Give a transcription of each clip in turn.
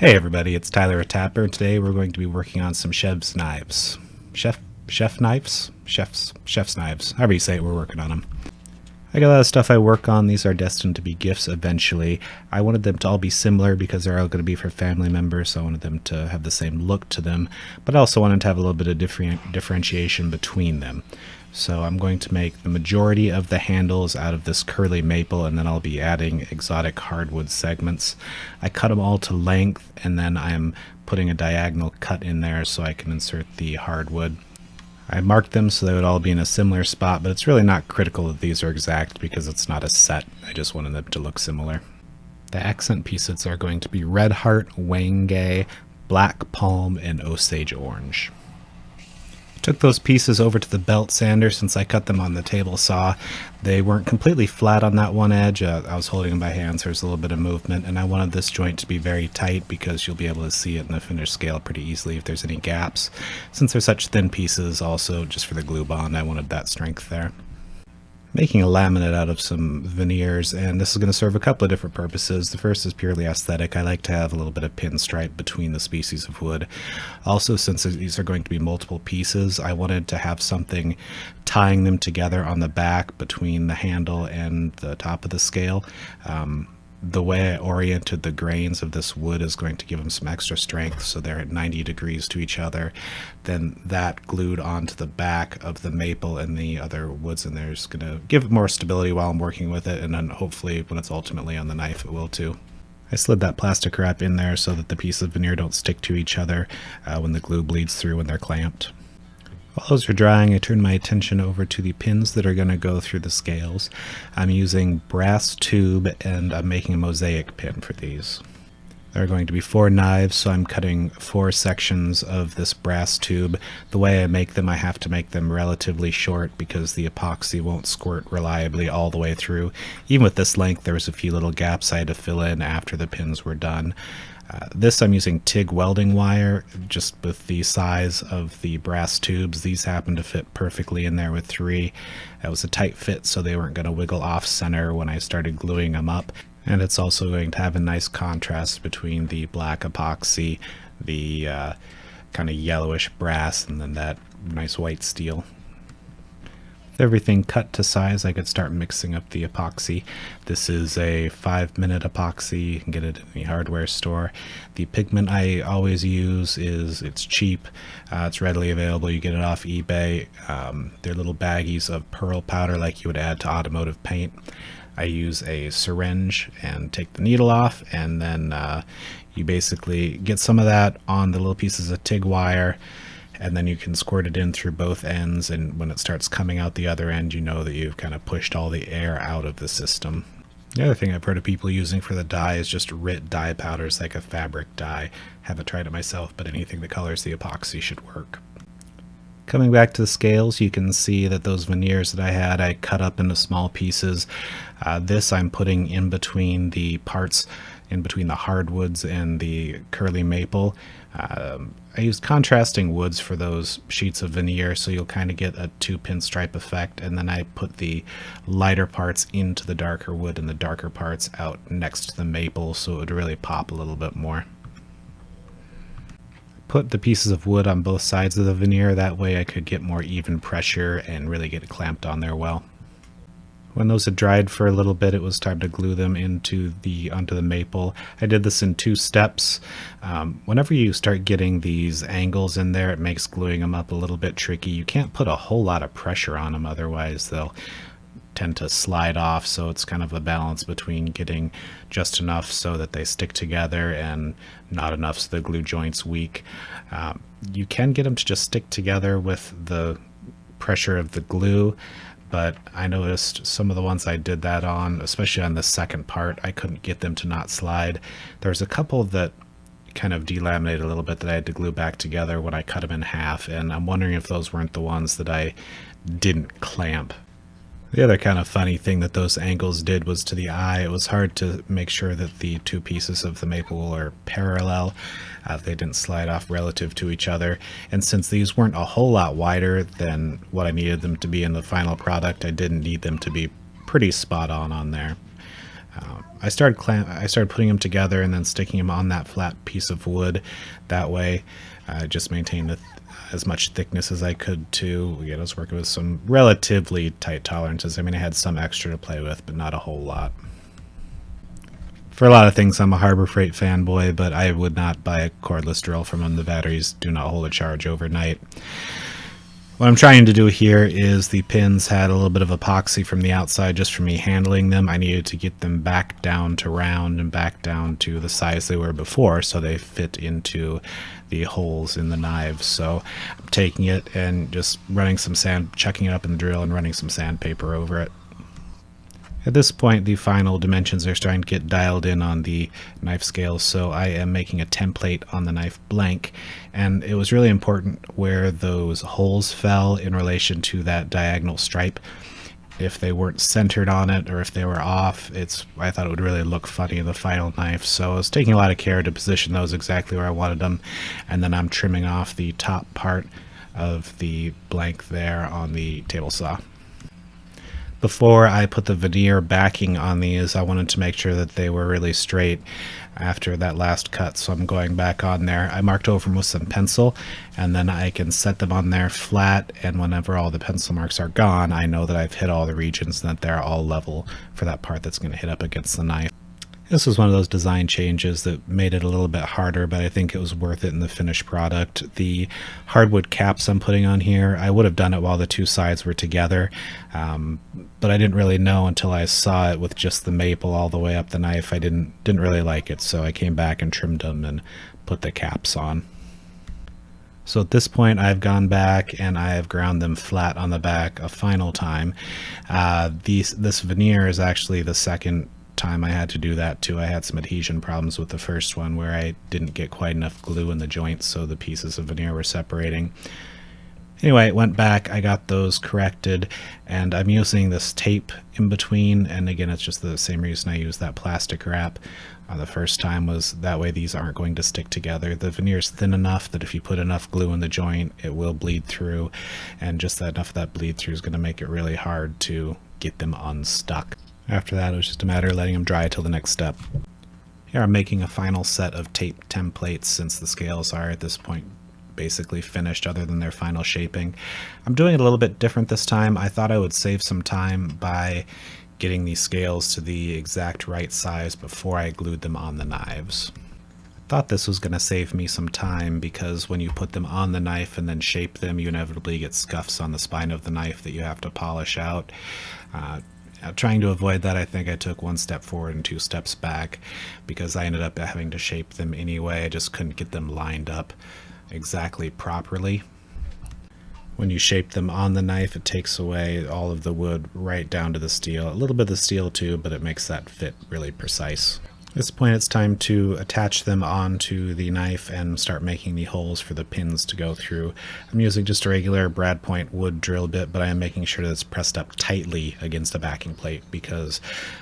Hey everybody, it's Tyler Tapper. And today we're going to be working on some chef's knives. Chef chef knives? Chef's chef's knives. However you say it, we're working on them. I got a lot of stuff I work on. These are destined to be gifts eventually. I wanted them to all be similar because they're all going to be for family members, so I wanted them to have the same look to them, but I also wanted to have a little bit of different differentiation between them. So I'm going to make the majority of the handles out of this curly maple and then I'll be adding exotic hardwood segments. I cut them all to length and then I'm putting a diagonal cut in there so I can insert the hardwood. I marked them so they would all be in a similar spot, but it's really not critical that these are exact because it's not a set. I just wanted them to look similar. The accent pieces are going to be Red Heart, Wenge, Black Palm, and Osage Orange. Took those pieces over to the belt sander since I cut them on the table saw. They weren't completely flat on that one edge. Uh, I was holding them by hand so there's a little bit of movement and I wanted this joint to be very tight because you'll be able to see it in the finished scale pretty easily if there's any gaps. Since they're such thin pieces also just for the glue bond I wanted that strength there making a laminate out of some veneers and this is going to serve a couple of different purposes. The first is purely aesthetic. I like to have a little bit of pinstripe between the species of wood. Also since these are going to be multiple pieces I wanted to have something tying them together on the back between the handle and the top of the scale. Um, the way I oriented the grains of this wood is going to give them some extra strength so they're at 90 degrees to each other. Then that glued onto the back of the maple and the other woods in there is going to give more stability while I'm working with it and then hopefully when it's ultimately on the knife it will too. I slid that plastic wrap in there so that the pieces of veneer don't stick to each other uh, when the glue bleeds through when they're clamped. While those are drying, I turn my attention over to the pins that are going to go through the scales. I'm using brass tube and I'm making a mosaic pin for these. There are going to be four knives, so I'm cutting four sections of this brass tube. The way I make them, I have to make them relatively short because the epoxy won't squirt reliably all the way through. Even with this length, there was a few little gaps I had to fill in after the pins were done. Uh, this I'm using TIG welding wire, just with the size of the brass tubes. These happen to fit perfectly in there with three. It was a tight fit so they weren't going to wiggle off center when I started gluing them up. And it's also going to have a nice contrast between the black epoxy, the uh, kind of yellowish brass, and then that nice white steel everything cut to size, I could start mixing up the epoxy. This is a five minute epoxy. You can get it in the hardware store. The pigment I always use is, it's cheap. Uh, it's readily available. You get it off eBay. Um, they're little baggies of pearl powder like you would add to automotive paint. I use a syringe and take the needle off and then uh, you basically get some of that on the little pieces of TIG wire and then you can squirt it in through both ends and when it starts coming out the other end you know that you've kind of pushed all the air out of the system. The other thing I've heard of people using for the dye is just RIT dye powders like a fabric dye. Haven't tried it myself, but anything that colors the epoxy should work. Coming back to the scales, you can see that those veneers that I had, I cut up into small pieces. Uh, this I'm putting in between the parts, in between the hardwoods and the curly maple. Um, I used contrasting woods for those sheets of veneer so you'll kind of get a two pinstripe effect and then I put the lighter parts into the darker wood and the darker parts out next to the maple so it would really pop a little bit more. Put the pieces of wood on both sides of the veneer that way I could get more even pressure and really get it clamped on there well. When those had dried for a little bit, it was time to glue them into the onto the maple. I did this in two steps. Um, whenever you start getting these angles in there, it makes gluing them up a little bit tricky. You can't put a whole lot of pressure on them, otherwise they'll tend to slide off. So it's kind of a balance between getting just enough so that they stick together and not enough so the glue joint's weak. Um, you can get them to just stick together with the pressure of the glue but I noticed some of the ones I did that on, especially on the second part, I couldn't get them to not slide. There's a couple that kind of delaminated a little bit that I had to glue back together when I cut them in half, and I'm wondering if those weren't the ones that I didn't clamp the other kind of funny thing that those angles did was to the eye, it was hard to make sure that the two pieces of the maple are parallel. Uh, they didn't slide off relative to each other. And since these weren't a whole lot wider than what I needed them to be in the final product, I didn't need them to be pretty spot on on there. Um, I started I started putting them together and then sticking them on that flat piece of wood. That way, I just maintained as much thickness as I could too. Again, I was working with some relatively tight tolerances. I mean, I had some extra to play with, but not a whole lot. For a lot of things, I'm a Harbor Freight fanboy, but I would not buy a cordless drill from them. The batteries do not hold a charge overnight. What I'm trying to do here is the pins had a little bit of epoxy from the outside just from me handling them. I needed to get them back down to round and back down to the size they were before so they fit into the holes in the knives. So I'm taking it and just running some sand, chucking it up in the drill and running some sandpaper over it. At this point, the final dimensions are starting to get dialed in on the knife scale, so I am making a template on the knife blank, and it was really important where those holes fell in relation to that diagonal stripe. If they weren't centered on it or if they were off, it's I thought it would really look funny in the final knife, so I was taking a lot of care to position those exactly where I wanted them, and then I'm trimming off the top part of the blank there on the table saw before I put the veneer backing on these, I wanted to make sure that they were really straight after that last cut. So I'm going back on there. I marked over them with some pencil and then I can set them on there flat. And whenever all the pencil marks are gone, I know that I've hit all the regions and that they're all level for that part that's going to hit up against the knife. This was one of those design changes that made it a little bit harder, but I think it was worth it in the finished product. The hardwood caps I'm putting on here, I would have done it while the two sides were together, um, but I didn't really know until I saw it with just the maple all the way up the knife. I didn't didn't really like it, so I came back and trimmed them and put the caps on. So at this point, I've gone back and I have ground them flat on the back a final time. Uh, these, this veneer is actually the second time I had to do that too. I had some adhesion problems with the first one where I didn't get quite enough glue in the joints so the pieces of veneer were separating. Anyway, it went back, I got those corrected, and I'm using this tape in between, and again, it's just the same reason I used that plastic wrap uh, the first time was that way these aren't going to stick together. The veneer is thin enough that if you put enough glue in the joint, it will bleed through, and just that enough of that bleed through is going to make it really hard to get them unstuck. After that, it was just a matter of letting them dry till the next step. Here I'm making a final set of tape templates since the scales are at this point basically finished other than their final shaping. I'm doing it a little bit different this time. I thought I would save some time by getting these scales to the exact right size before I glued them on the knives. I thought this was going to save me some time because when you put them on the knife and then shape them, you inevitably get scuffs on the spine of the knife that you have to polish out. Uh, trying to avoid that, I think I took one step forward and two steps back because I ended up having to shape them anyway. I just couldn't get them lined up exactly properly. When you shape them on the knife, it takes away all of the wood right down to the steel. A little bit of the steel too, but it makes that fit really precise. This point it's time to attach them onto the knife and start making the holes for the pins to go through. I'm using just a regular brad point wood drill bit, but I am making sure that it's pressed up tightly against the backing plate because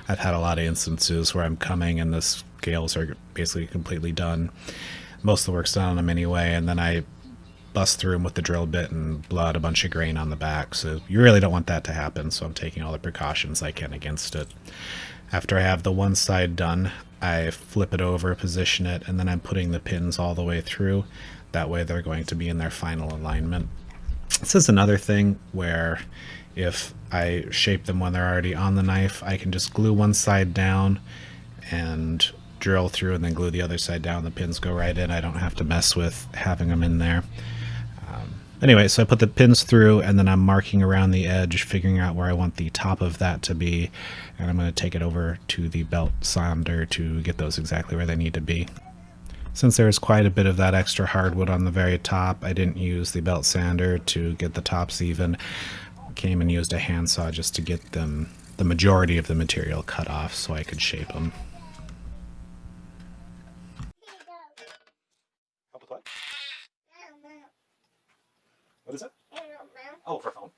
I've had a lot of instances where I'm coming and the scales are basically completely done. Most of the work's done on them anyway, and then I bust through them with the drill bit and blow out a bunch of grain on the back. So you really don't want that to happen, so I'm taking all the precautions I can against it. After I have the one side done, I flip it over, position it, and then I'm putting the pins all the way through. That way they're going to be in their final alignment. This is another thing where if I shape them when they're already on the knife, I can just glue one side down and drill through and then glue the other side down. The pins go right in. I don't have to mess with having them in there. Anyway, so I put the pins through and then I'm marking around the edge, figuring out where I want the top of that to be. And I'm going to take it over to the belt sander to get those exactly where they need to be. Since there's quite a bit of that extra hardwood on the very top, I didn't use the belt sander to get the tops even. Came and used a handsaw just to get them the majority of the material cut off so I could shape them. What is it? Oh, for phone.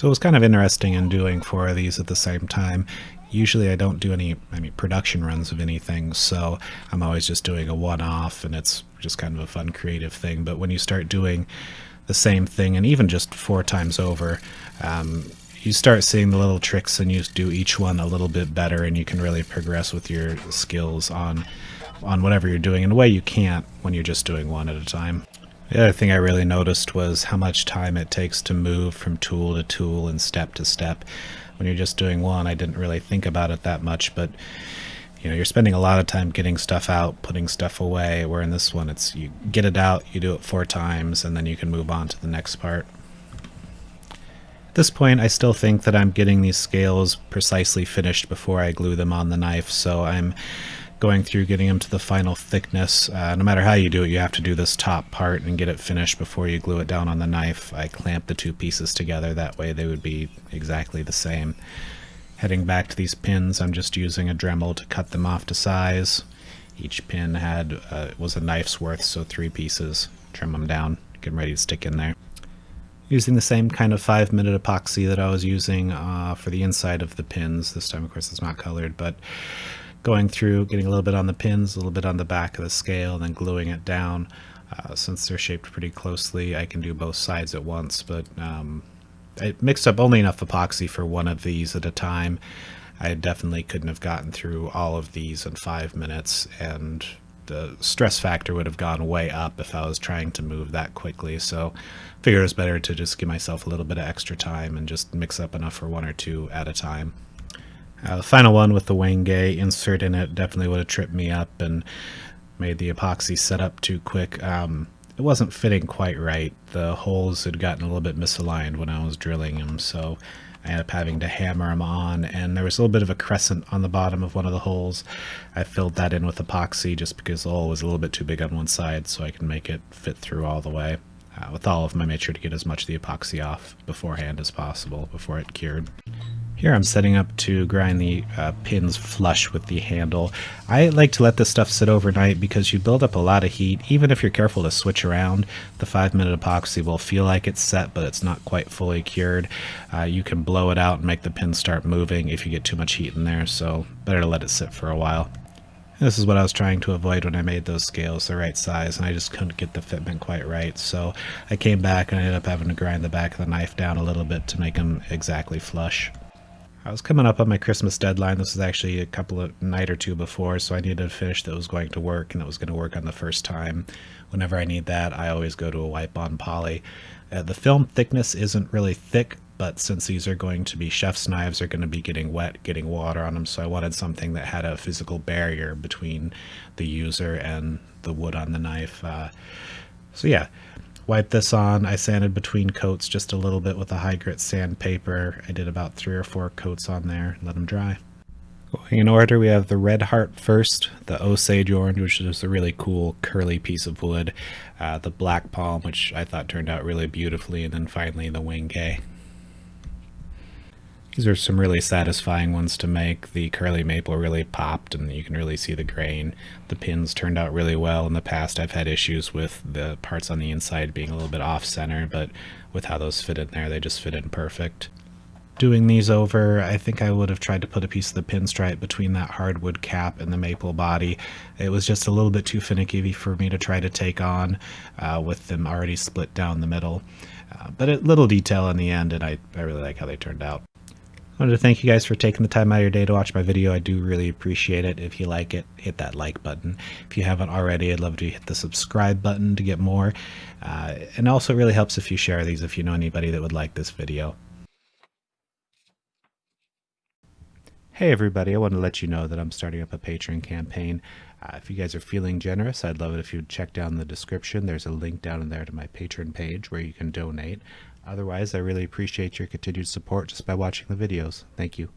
So it was kind of interesting in doing four of these at the same time. Usually I don't do any, I mean, production runs of anything, so I'm always just doing a one-off, and it's just kind of a fun creative thing. But when you start doing the same thing, and even just four times over, um, you start seeing the little tricks and you do each one a little bit better and you can really progress with your skills on on whatever you're doing in a way you can't when you're just doing one at a time. The other thing I really noticed was how much time it takes to move from tool to tool and step to step. When you're just doing one, I didn't really think about it that much, but you know, you're spending a lot of time getting stuff out, putting stuff away, where in this one it's you get it out, you do it four times, and then you can move on to the next part. At this point, I still think that I'm getting these scales precisely finished before I glue them on the knife, so I'm going through getting them to the final thickness. Uh, no matter how you do it, you have to do this top part and get it finished before you glue it down on the knife. I clamp the two pieces together, that way they would be exactly the same. Heading back to these pins, I'm just using a Dremel to cut them off to size. Each pin had uh, was a knife's worth, so three pieces. Trim them down, get them ready to stick in there using the same kind of five minute epoxy that I was using uh, for the inside of the pins. This time, of course, it's not colored, but going through, getting a little bit on the pins, a little bit on the back of the scale, and then gluing it down. Uh, since they're shaped pretty closely, I can do both sides at once, but um, I mixed up only enough epoxy for one of these at a time. I definitely couldn't have gotten through all of these in five minutes, and the stress factor would have gone way up if I was trying to move that quickly. So I figured it was better to just give myself a little bit of extra time and just mix up enough for one or two at a time. Uh, the final one with the Wenge insert in it definitely would have tripped me up and made the epoxy set up too quick. Um, it wasn't fitting quite right. The holes had gotten a little bit misaligned when I was drilling them, so I ended up having to hammer them on, and there was a little bit of a crescent on the bottom of one of the holes. I filled that in with epoxy just because the hole was a little bit too big on one side, so I can make it fit through all the way. Uh, with all of them, I made sure to get as much of the epoxy off beforehand as possible before it cured. Here I'm setting up to grind the uh, pins flush with the handle. I like to let this stuff sit overnight because you build up a lot of heat. Even if you're careful to switch around, the 5 minute epoxy will feel like it's set but it's not quite fully cured. Uh, you can blow it out and make the pins start moving if you get too much heat in there, so better to let it sit for a while. This is what I was trying to avoid when I made those scales the right size, and I just couldn't get the fitment quite right. So I came back and I ended up having to grind the back of the knife down a little bit to make them exactly flush. I was coming up on my Christmas deadline. This was actually a couple of night or two before, so I needed a finish that was going to work and that was going to work on the first time. Whenever I need that, I always go to a wipe on poly. Uh, the film thickness isn't really thick, but since these are going to be chef's knives, they're going to be getting wet, getting water on them, so I wanted something that had a physical barrier between the user and the wood on the knife. Uh, so yeah, Wipe this on. I sanded between coats just a little bit with a high grit sandpaper. I did about three or four coats on there. Let them dry. Going in order, we have the Red Heart first, the Osage Orange, which is a really cool curly piece of wood, uh, the Black Palm, which I thought turned out really beautifully, and then finally the Wenge. These are some really satisfying ones to make. The curly maple really popped and you can really see the grain. The pins turned out really well. In the past I've had issues with the parts on the inside being a little bit off center, but with how those fit in there, they just fit in perfect. Doing these over, I think I would have tried to put a piece of the pinstripe between that hardwood cap and the maple body. It was just a little bit too finicky for me to try to take on uh, with them already split down the middle. Uh, but a little detail in the end, and I, I really like how they turned out. Wanted to thank you guys for taking the time out of your day to watch my video. I do really appreciate it. If you like it, hit that like button. If you haven't already, I'd love to hit the subscribe button to get more. Uh, and also really helps if you share these if you know anybody that would like this video. Hey everybody, I want to let you know that I'm starting up a Patreon campaign. Uh, if you guys are feeling generous, I'd love it if you'd check down the description. There's a link down in there to my Patreon page where you can donate. Otherwise, I really appreciate your continued support just by watching the videos. Thank you.